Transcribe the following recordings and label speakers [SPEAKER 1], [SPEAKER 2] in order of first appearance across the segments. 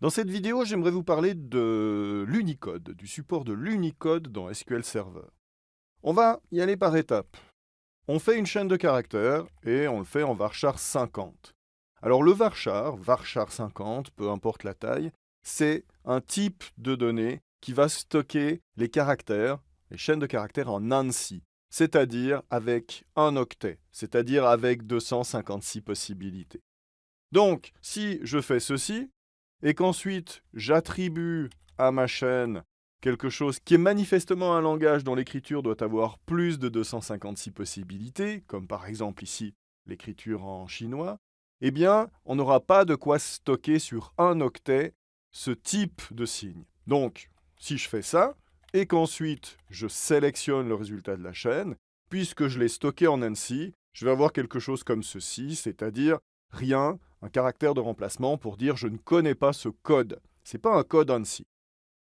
[SPEAKER 1] Dans cette vidéo, j'aimerais vous parler de l'Unicode, du support de l'Unicode dans SQL Server. On va y aller par étapes. On fait une chaîne de caractères et on le fait en varchar 50. Alors le varchar, varchar 50, peu importe la taille, c'est un type de données qui va stocker les caractères, les chaînes de caractères en ANSI, c'est-à-dire avec un octet, c'est-à-dire avec 256 possibilités. Donc, si je fais ceci, et qu'ensuite j'attribue à ma chaîne quelque chose qui est manifestement un langage dont l'écriture doit avoir plus de 256 possibilités, comme par exemple ici l'écriture en chinois, eh bien, on n'aura pas de quoi stocker sur un octet ce type de signe. Donc, si je fais ça, et qu'ensuite je sélectionne le résultat de la chaîne, puisque je l'ai stocké en ANSI, je vais avoir quelque chose comme ceci, c'est-à-dire rien, un caractère de remplacement pour dire je ne connais pas ce code. Ce n'est pas un code ANSI.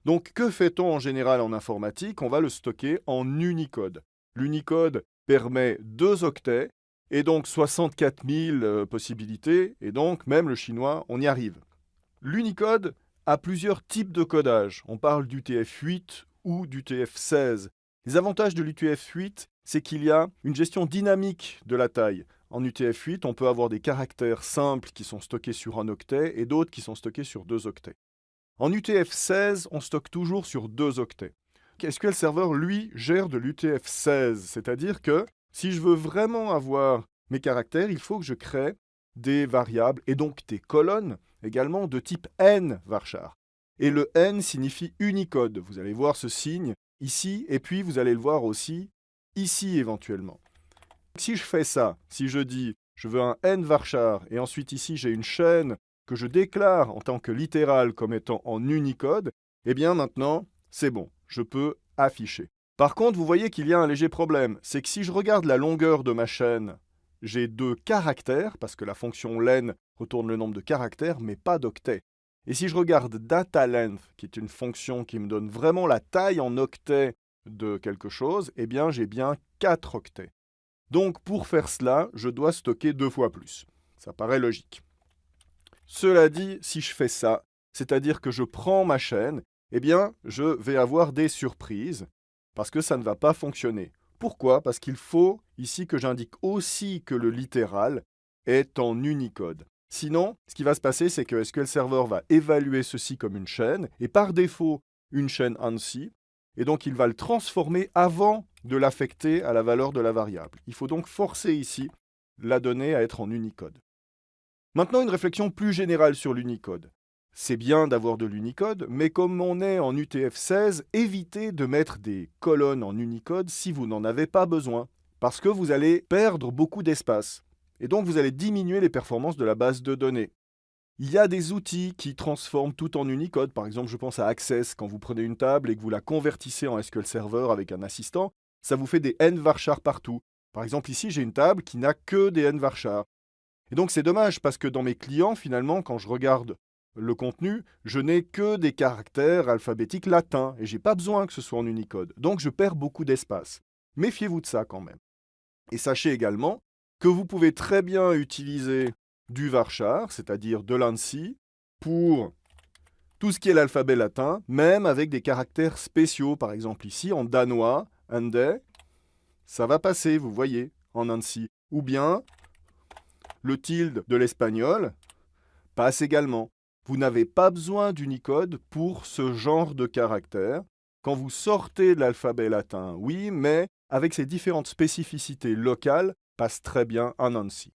[SPEAKER 1] Donc que fait-on en général en informatique? On va le stocker en Unicode. L'Unicode permet deux octets et donc 64 000 euh, possibilités, et donc même le chinois, on y arrive. L'Unicode a plusieurs types de codage. On parle d'UTF-8 ou d'UTF-16. Les avantages de l'UTF-8, c'est qu'il y a une gestion dynamique de la taille. En UTF-8, on peut avoir des caractères simples qui sont stockés sur un octet et d'autres qui sont stockés sur deux octets. En UTF-16, on stocke toujours sur deux octets. SQL Server, lui, gère de l'UTF-16, c'est-à-dire que si je veux vraiment avoir mes caractères, il faut que je crée des variables et donc des colonnes également de type n varchar. Et le n signifie Unicode. Vous allez voir ce signe ici, et puis vous allez le voir aussi ici éventuellement. Si je fais ça, si je dis je veux un n varchar et ensuite ici j'ai une chaîne que je déclare en tant que littérale comme étant en Unicode, eh bien maintenant c'est bon, je peux afficher. Par contre, vous voyez qu'il y a un léger problème, c'est que si je regarde la longueur de ma chaîne, j'ai deux caractères, parce que la fonction len retourne le nombre de caractères, mais pas d'octets. Et si je regarde data length, qui est une fonction qui me donne vraiment la taille en octets de quelque chose, eh bien j'ai bien 4 octets. Donc pour faire cela, je dois stocker deux fois plus. Ça paraît logique. Cela dit, si je fais ça, c'est-à-dire que je prends ma chaîne, eh bien, je vais avoir des surprises, parce que ça ne va pas fonctionner. Pourquoi? Parce qu'il faut ici que j'indique aussi que le littéral est en Unicode. Sinon, ce qui va se passer, c'est que SQL Server va évaluer ceci comme une chaîne, et par défaut, une chaîne ANSI, et donc il va le transformer avant de l'affecter à la valeur de la variable. Il faut donc forcer ici la donnée à être en Unicode. Maintenant, une réflexion plus générale sur l'Unicode. C'est bien d'avoir de l'Unicode, mais comme on est en UTF-16, évitez de mettre des colonnes en Unicode si vous n'en avez pas besoin, parce que vous allez perdre beaucoup d'espace, et donc vous allez diminuer les performances de la base de données. Il y a des outils qui transforment tout en Unicode. Par exemple, je pense à Access. Quand vous prenez une table et que vous la convertissez en SQL Server avec un assistant, ça vous fait des n partout. Par exemple, ici, j'ai une table qui n'a que des n. Et donc, c'est dommage parce que dans mes clients, finalement, quand je regarde le contenu, je n'ai que des caractères alphabétiques latins et je n'ai pas besoin que ce soit en Unicode. Donc, je perds beaucoup d'espace. Méfiez-vous de ça quand même. Et sachez également que vous pouvez très bien utiliser du varchar, c'est-à-dire de l'ANSI, pour tout ce qui est l'alphabet latin, même avec des caractères spéciaux. Par exemple ici, en danois, ande, ça va passer, vous voyez, en ANSI. Ou bien, le tilde de l'espagnol passe également. Vous n'avez pas besoin d'Unicode pour ce genre de caractères. Quand vous sortez de l'alphabet latin, oui, mais avec ses différentes spécificités locales, passe très bien en ANSI.